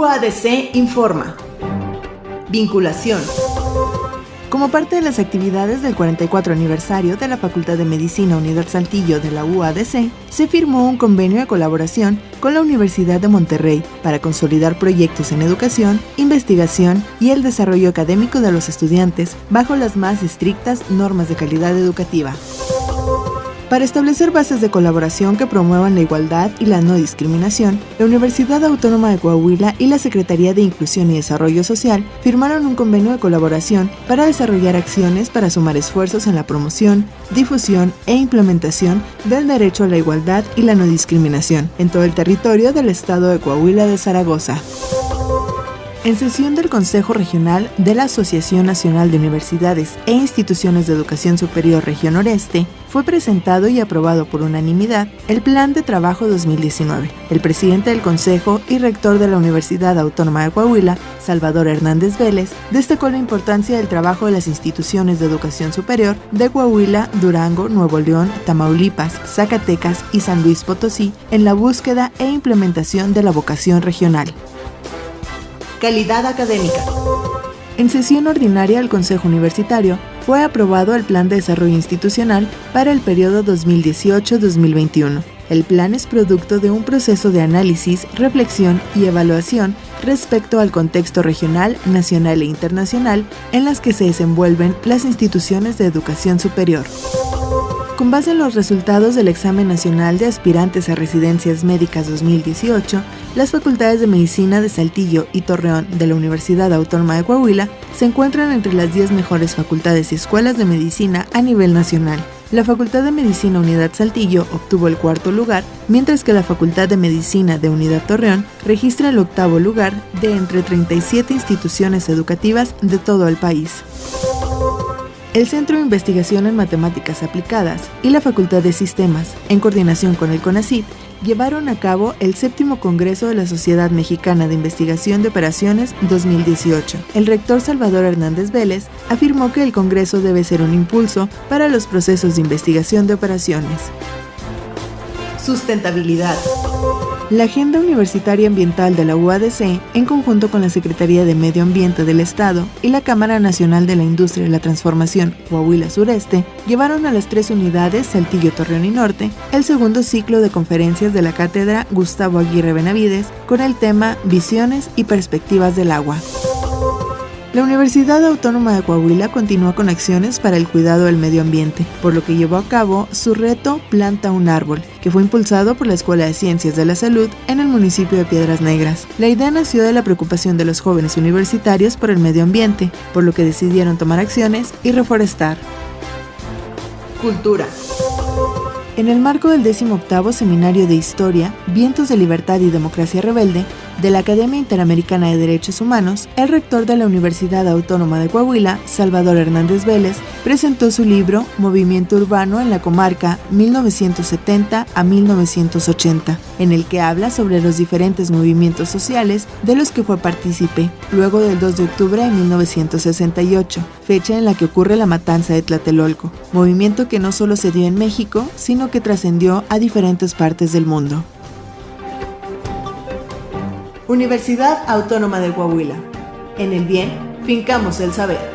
UADC informa. Vinculación. Como parte de las actividades del 44 aniversario de la Facultad de Medicina Unidad Saltillo de la UADC, se firmó un convenio de colaboración con la Universidad de Monterrey para consolidar proyectos en educación, investigación y el desarrollo académico de los estudiantes bajo las más estrictas normas de calidad educativa para establecer bases de colaboración que promuevan la igualdad y la no discriminación, la Universidad Autónoma de Coahuila y la Secretaría de Inclusión y Desarrollo Social firmaron un convenio de colaboración para desarrollar acciones para sumar esfuerzos en la promoción, difusión e implementación del derecho a la igualdad y la no discriminación en todo el territorio del estado de Coahuila de Zaragoza. En sesión del Consejo Regional de la Asociación Nacional de Universidades e Instituciones de Educación Superior Región Noreste, fue presentado y aprobado por unanimidad el Plan de Trabajo 2019. El presidente del Consejo y rector de la Universidad Autónoma de Coahuila, Salvador Hernández Vélez, destacó la importancia del trabajo de las instituciones de educación superior de Coahuila, Durango, Nuevo León, Tamaulipas, Zacatecas y San Luis Potosí en la búsqueda e implementación de la vocación regional. Calidad académica. En sesión ordinaria del Consejo Universitario fue aprobado el Plan de Desarrollo Institucional para el periodo 2018-2021. El plan es producto de un proceso de análisis, reflexión y evaluación respecto al contexto regional, nacional e internacional en las que se desenvuelven las instituciones de educación superior. Con base en los resultados del Examen Nacional de Aspirantes a Residencias Médicas 2018, las facultades de Medicina de Saltillo y Torreón de la Universidad Autónoma de Coahuila se encuentran entre las 10 mejores facultades y escuelas de medicina a nivel nacional. La Facultad de Medicina Unidad Saltillo obtuvo el cuarto lugar, mientras que la Facultad de Medicina de Unidad Torreón registra el octavo lugar de entre 37 instituciones educativas de todo el país el Centro de Investigación en Matemáticas Aplicadas y la Facultad de Sistemas, en coordinación con el CONACYT, llevaron a cabo el séptimo Congreso de la Sociedad Mexicana de Investigación de Operaciones 2018. El rector Salvador Hernández Vélez afirmó que el Congreso debe ser un impulso para los procesos de investigación de operaciones. Sustentabilidad. La Agenda Universitaria Ambiental de la UADC, en conjunto con la Secretaría de Medio Ambiente del Estado y la Cámara Nacional de la Industria y la Transformación Coahuila Sureste, llevaron a las tres unidades Saltillo, Torreón y Norte el segundo ciclo de conferencias de la Cátedra Gustavo Aguirre Benavides con el tema Visiones y Perspectivas del Agua. La Universidad Autónoma de Coahuila continúa con acciones para el cuidado del medio ambiente, por lo que llevó a cabo su reto Planta un árbol, que fue impulsado por la Escuela de Ciencias de la Salud en el municipio de Piedras Negras. La idea nació de la preocupación de los jóvenes universitarios por el medio ambiente, por lo que decidieron tomar acciones y reforestar. Cultura. En el marco del 18 Seminario de Historia, Vientos de Libertad y Democracia Rebelde, de la Academia Interamericana de Derechos Humanos, el rector de la Universidad Autónoma de Coahuila, Salvador Hernández Vélez, presentó su libro Movimiento Urbano en la Comarca 1970 a 1980, en el que habla sobre los diferentes movimientos sociales de los que fue partícipe, luego del 2 de octubre de 1968, fecha en la que ocurre la matanza de Tlatelolco, movimiento que no solo se dio en México, sino que trascendió a diferentes partes del mundo. Universidad Autónoma de Coahuila. En el bien, fincamos el saber.